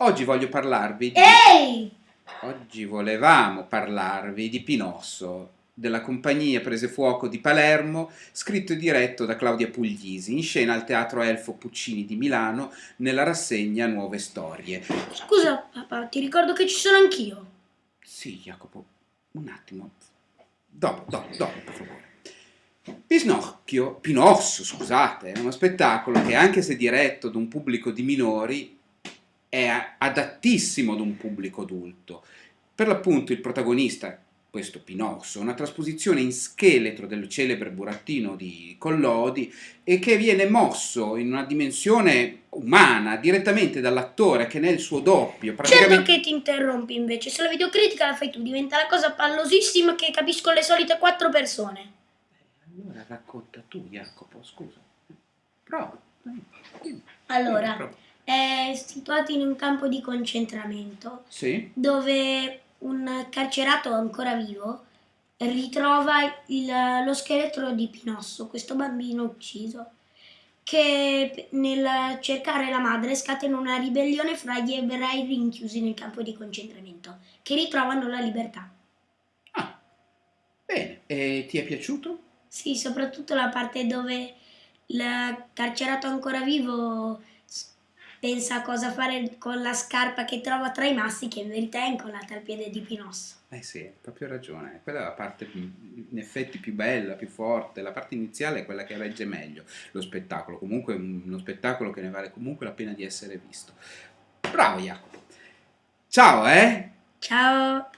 Oggi voglio parlarvi di... Ehi! Oggi volevamo parlarvi di Pinosso, della compagnia Prese Fuoco di Palermo, scritto e diretto da Claudia Puglisi, in scena al Teatro Elfo Puccini di Milano, nella rassegna Nuove Storie. Scusa papà, ti ricordo che ci sono anch'io. Sì, Jacopo, un attimo. Dopo, dopo, dopo, per favore. Pinocchio, Pinosso, scusate, è uno spettacolo che anche se diretto da un pubblico di minori è adattissimo ad un pubblico adulto. Per l'appunto il protagonista, questo Pinosso, una trasposizione in scheletro del celebre burattino di Collodi e che viene mosso in una dimensione umana direttamente dall'attore che nel suo doppio praticamente... Certo che ti interrompi invece, se la videocritica la fai tu diventa la cosa pallosissima che capisco le solite quattro persone. Allora racconta tu Jacopo, scusa. Prova. Allora, prova è situato in un campo di concentramento sì. dove un carcerato ancora vivo ritrova il, lo scheletro di Pinosso, questo bambino ucciso, che nel cercare la madre scatena una ribellione fra gli ebrei rinchiusi nel campo di concentramento, che ritrovano la libertà. Ah, bene. E ti è piaciuto? Sì, soprattutto la parte dove il carcerato ancora vivo pensa a cosa fare con la scarpa che trova tra i massi che in verità è incollata al piede di Pinosso. Eh sì, hai proprio ragione, quella è la parte più, in effetti più bella, più forte, la parte iniziale è quella che regge meglio lo spettacolo, comunque è uno spettacolo che ne vale comunque la pena di essere visto. Bravo Jacopo! Ciao eh! Ciao!